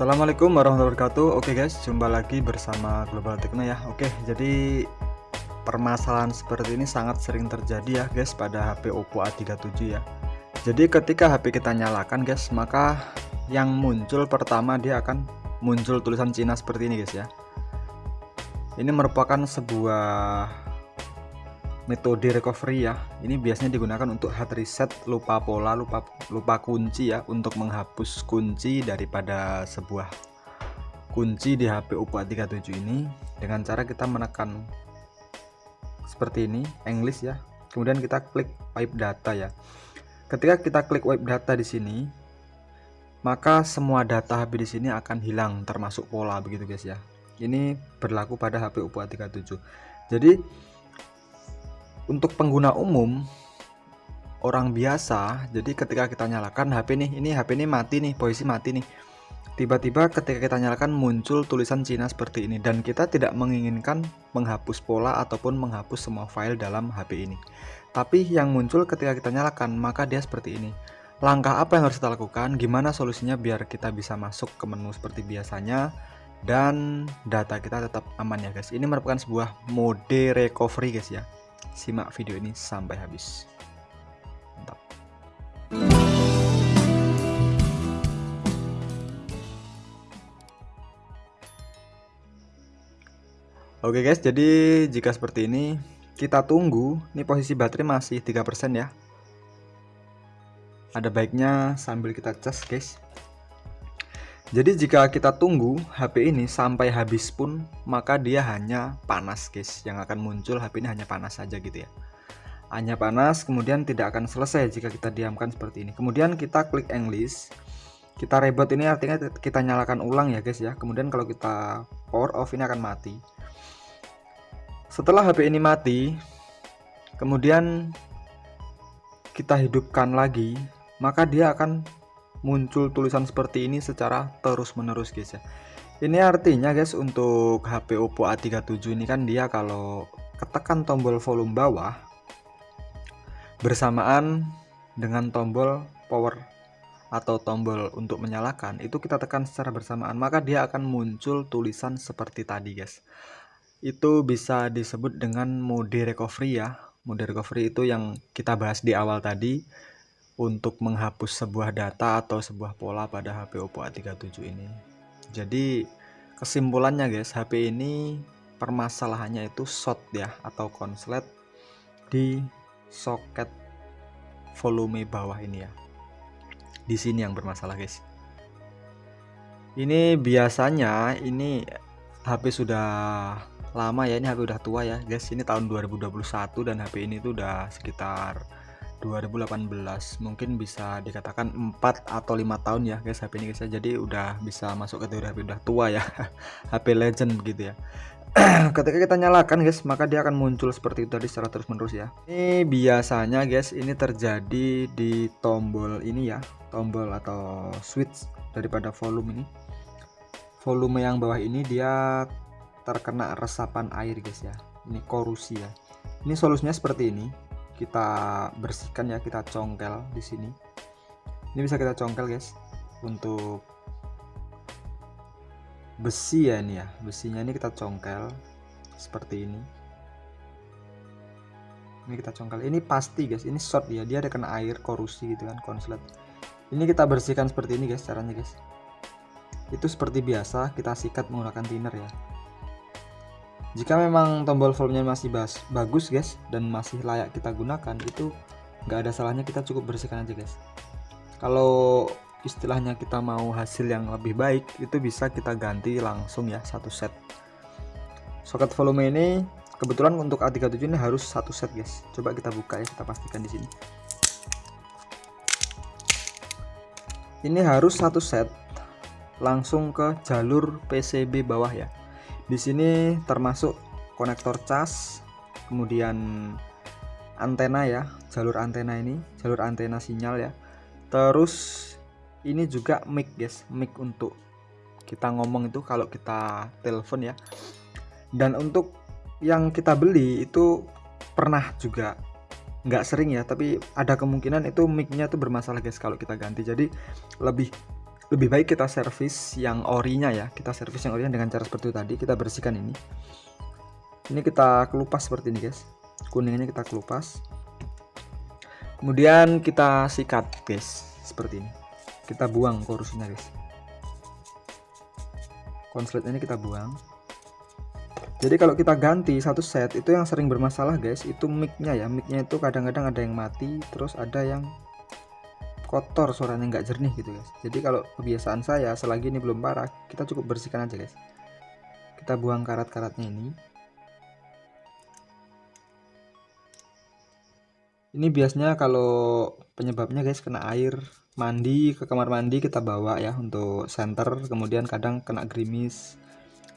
Assalamualaikum warahmatullahi wabarakatuh. Oke guys, jumpa lagi bersama Global Techno ya. Oke, jadi permasalahan seperti ini sangat sering terjadi ya guys pada HP Oppo A37 ya. Jadi ketika HP kita nyalakan guys, maka yang muncul pertama dia akan muncul tulisan Cina seperti ini guys ya. Ini merupakan sebuah metode recovery ya. Ini biasanya digunakan untuk hard reset lupa pola lupa lupa kunci ya untuk menghapus kunci daripada sebuah kunci di HP Oppo A37 ini. Dengan cara kita menekan seperti ini English ya. Kemudian kita klik wipe data ya. Ketika kita klik wipe data di sini maka semua data HP di sini akan hilang termasuk pola begitu guys ya. Ini berlaku pada HP Oppo A37 jadi untuk pengguna umum orang biasa jadi ketika kita nyalakan HP nih ini HP ini mati nih posisi mati nih. Tiba-tiba ketika kita nyalakan muncul tulisan Cina seperti ini dan kita tidak menginginkan menghapus pola ataupun menghapus semua file dalam HP ini. Tapi yang muncul ketika kita nyalakan maka dia seperti ini. Langkah apa yang harus kita lakukan? Gimana solusinya biar kita bisa masuk ke menu seperti biasanya? Dan data kita tetap aman ya guys. Ini merupakan sebuah mode recovery guys ya Simak video ini sampai habis. Mantap. Oke guys, jadi jika seperti ini kita tunggu, ini posisi baterai masih 3% ya. Ada baiknya sambil kita cas guys. Jadi jika kita tunggu HP ini sampai habis pun maka dia hanya panas guys. Yang akan muncul HP ini hanya panas saja gitu ya. Hanya panas kemudian tidak akan selesai jika kita diamkan seperti ini. Kemudian kita klik English kita reboot ini artinya kita nyalakan ulang ya guys ya. Kemudian kalau kita power off ini akan mati. Setelah HP ini mati kemudian kita hidupkan lagi maka dia akan muncul tulisan seperti ini secara terus menerus guys ya. Ini artinya guys untuk HP Oppo A37 ini kan dia kalau ketekan tombol volume bawah bersamaan dengan tombol power atau tombol untuk menyalakan itu kita tekan secara bersamaan maka dia akan muncul tulisan seperti tadi guys. Itu bisa disebut dengan mode recovery ya. Mode recovery itu yang kita bahas di awal tadi untuk menghapus sebuah data atau sebuah pola pada HP Oppo A37 ini. Jadi kesimpulannya guys, HP ini permasalahannya itu short ya atau konslet di soket volume bawah ini ya. Di sini yang bermasalah guys. Ini biasanya ini HP sudah lama ya, ini HP udah tua ya guys. Ini tahun 2021 dan HP ini tuh udah sekitar 2018 mungkin bisa dikatakan 4 atau lima tahun ya guys HP ini guys ya. jadi udah bisa masuk kategori HP udah tua ya HP legend begitu ya. Ketika kita nyalakan guys maka dia akan muncul seperti itu tadi secara terus menerus ya. Ini biasanya guys ini terjadi di tombol ini ya tombol atau switch daripada volume ini. Volume yang bawah ini dia terkena resapan air guys ya. Ini korusi ya. Ini solusinya seperti ini kita bersihkan ya kita congkel di sini. Ini bisa kita congkel guys untuk besi ya ini ya. Besinya ini kita congkel seperti ini. Ini kita congkel. Ini pasti guys ini short ya. Dia ada kena air korusi gitu kan konslet. Ini kita bersihkan seperti ini guys caranya guys. Itu seperti biasa kita sikat menggunakan thinner ya jika memang tombol volumenya masih bas, bagus guys dan masih layak kita gunakan itu nggak ada salahnya kita cukup bersihkan aja guys. Kalau istilahnya kita mau hasil yang lebih baik itu bisa kita ganti langsung ya satu set. Soket volume ini kebetulan untuk A37 ini harus satu set guys. Coba kita buka ya kita pastikan di sini. Ini harus satu set langsung ke jalur PCB bawah ya di sini termasuk konektor cas kemudian antena ya jalur antena ini jalur antena sinyal ya. Terus ini juga mic guys mic untuk kita ngomong itu kalau kita telepon ya. Dan untuk yang kita beli itu pernah juga nggak sering ya tapi ada kemungkinan itu micnya tuh bermasalah guys kalau kita ganti. Jadi lebih lebih baik kita servis yang orinya ya. Kita servis yang orinya dengan cara seperti itu tadi. Kita bersihkan ini. Ini kita kelupas seperti ini guys. Kuningnya kita kelupas. Kemudian kita sikat guys seperti ini. Kita buang korusnya guys. Konslet ini kita buang. Jadi kalau kita ganti satu set itu yang sering bermasalah guys itu micnya ya. Micnya itu kadang-kadang ada yang mati terus ada yang kotor suaranya nggak jernih gitu guys. Jadi kalau kebiasaan saya selagi ini belum parah kita cukup bersihkan aja guys. Kita buang karat-karatnya ini. Ini biasanya kalau penyebabnya guys kena air mandi ke kamar mandi kita bawa ya untuk center kemudian kadang kena gerimis.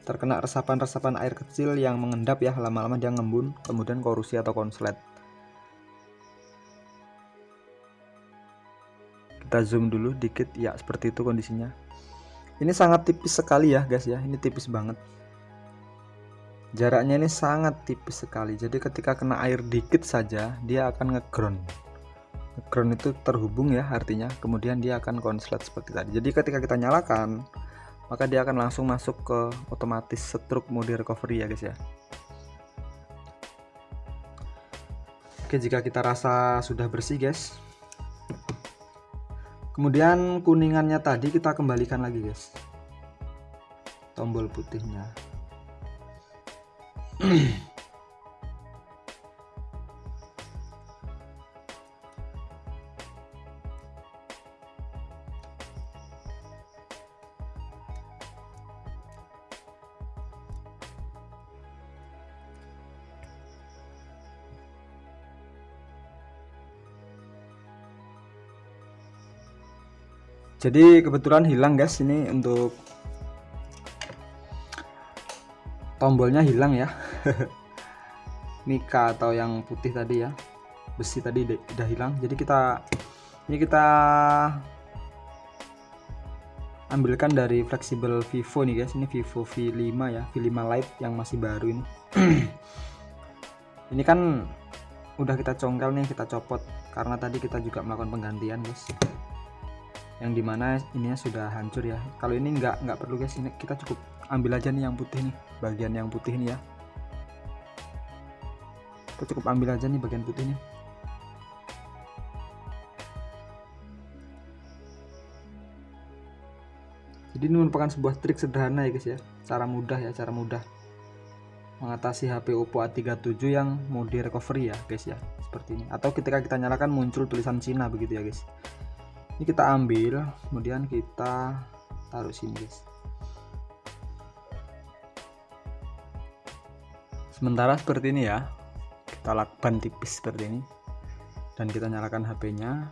Terkena resapan-resapan air kecil yang mengendap ya lama-lama dia ngembun kemudian korusi atau konslet kita zoom dulu dikit. Ya seperti itu kondisinya. Ini sangat tipis sekali ya guys ya. Ini tipis banget. Jaraknya ini sangat tipis sekali. Jadi ketika kena air dikit saja dia akan ngeground. Ngeground itu terhubung ya artinya. Kemudian dia akan konslet seperti tadi. Jadi ketika kita nyalakan maka dia akan langsung masuk ke otomatis stroke mode recovery ya guys ya. Oke jika kita rasa sudah bersih guys kemudian kuningannya tadi kita kembalikan lagi guys. Tombol putihnya jadi kebetulan hilang guys ini untuk tombolnya hilang ya. Mika atau yang putih tadi ya. Besi tadi udah hilang. Jadi kita ini kita ambilkan dari fleksibel Vivo nih guys. Ini Vivo V5 ya. V5 Lite yang masih baru ini. Ini kan udah kita congkel nih kita copot. Karena tadi kita juga melakukan penggantian guys yang di mana ininya sudah hancur ya. Kalau ini nggak nggak perlu guys ini kita cukup ambil aja nih yang putih nih bagian yang putih nih ya. Kita cukup ambil aja nih bagian putih nih. Jadi ini merupakan sebuah trik sederhana ya guys ya cara mudah ya cara mudah mengatasi HP Oppo A37 yang mode recovery ya guys ya seperti ini. Atau ketika kita nyalakan muncul tulisan Cina begitu ya guys ini kita ambil kemudian kita taruh sini guys. Sementara seperti ini ya. Kita lakban tipis seperti ini. Dan kita nyalakan HP nya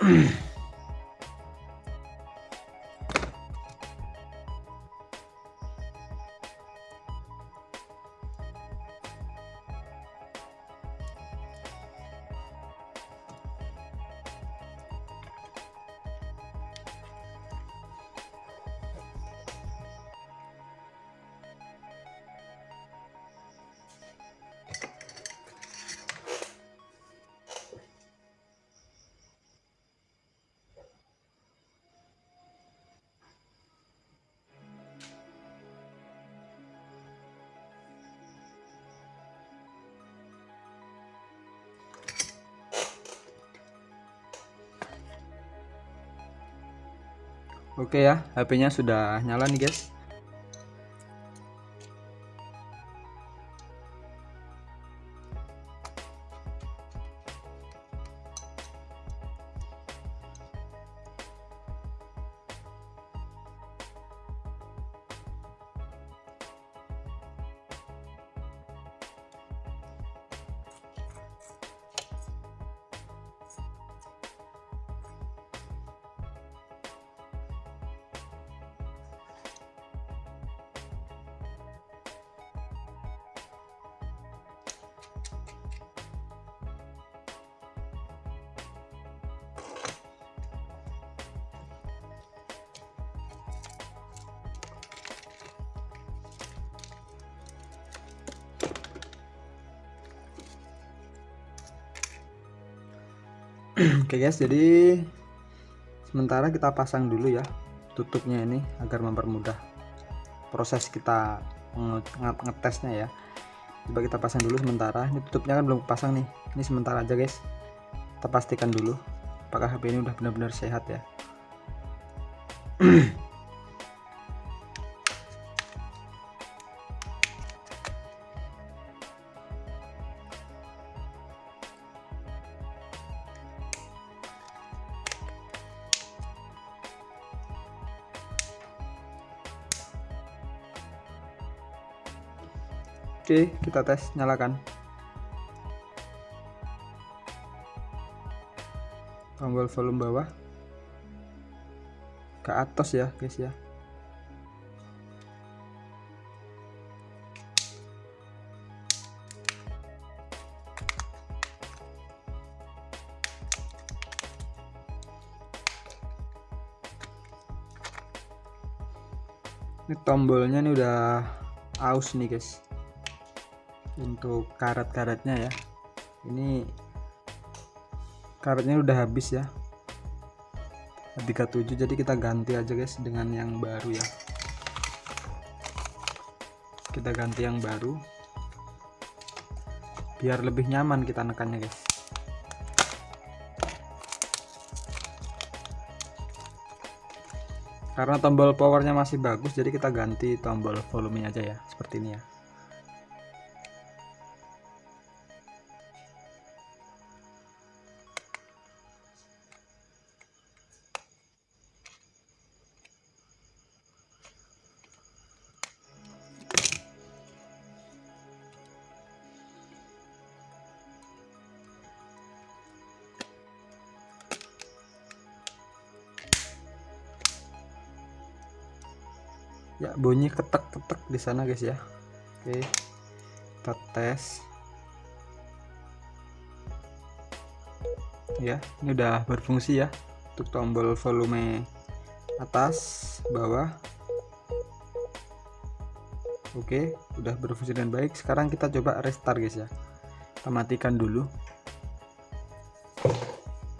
Oke ya, HP-nya sudah nyala nih guys. Oke guys, jadi sementara kita pasang dulu ya tutupnya ini agar mempermudah proses kita ngetesnya ya. Coba kita pasang dulu sementara. Ini tutupnya kan belum pasang nih. Ini sementara aja guys. Kita pastikan dulu apakah HP ini udah benar-benar sehat ya Oke, kita tes, nyalakan. Tombol volume bawah ke atas ya, guys ya. Ini tombolnya ini udah aus nih, guys untuk karet-karetnya ya. Ini karetnya udah habis ya. 37 jadi kita ganti aja guys dengan yang baru ya. Kita ganti yang baru. Biar lebih nyaman kita nekannya guys. Karena tombol powernya masih bagus jadi kita ganti tombol volumenya aja ya seperti ini ya ya bunyi ketek-ketek di sana guys ya. Oke kita tes. Ya ini udah berfungsi ya untuk tombol volume atas bawah. Oke udah berfungsi dengan baik. Sekarang kita coba restart guys ya. Kita matikan dulu.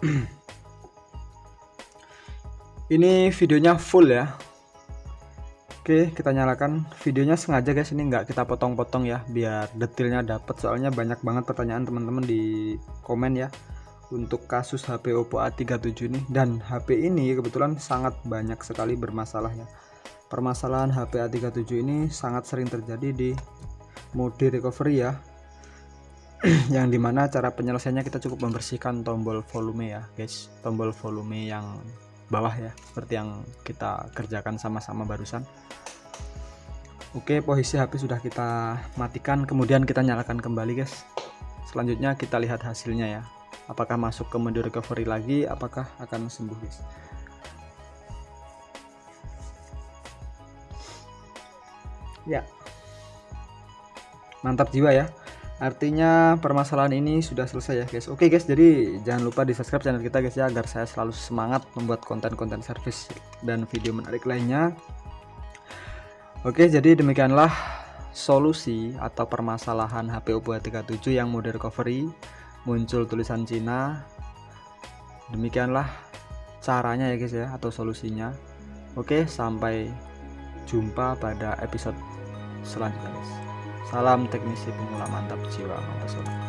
Ini videonya full ya Oke kita nyalakan. Videonya sengaja guys. Ini nggak kita potong-potong ya biar detailnya dapat soalnya banyak banget pertanyaan teman-teman di komen ya untuk kasus HP Oppo A37 ini. Dan HP ini kebetulan sangat banyak sekali bermasalah ya. Permasalahan HP A37 ini sangat sering terjadi di mode recovery ya yang di mana cara penyelesaiannya kita cukup membersihkan tombol volume ya guys. Tombol volume yang bawah ya seperti yang kita kerjakan sama-sama barusan. Oke posisi HP sudah kita matikan kemudian kita nyalakan kembali guys. Selanjutnya kita lihat hasilnya ya. Apakah masuk ke mode recovery lagi apakah akan sembuh guys? Ya. Mantap jiwa ya artinya permasalahan ini sudah selesai ya guys. Oke guys jadi jangan lupa di subscribe channel kita guys ya agar saya selalu semangat membuat konten-konten service dan video menarik lainnya. Oke jadi demikianlah solusi atau permasalahan HP Oppo A37 yang mode recovery muncul tulisan Cina. Demikianlah caranya ya guys ya atau solusinya. Oke sampai jumpa pada episode selanjutnya guys Salam teknisi pemula mantap jiwa mempesona.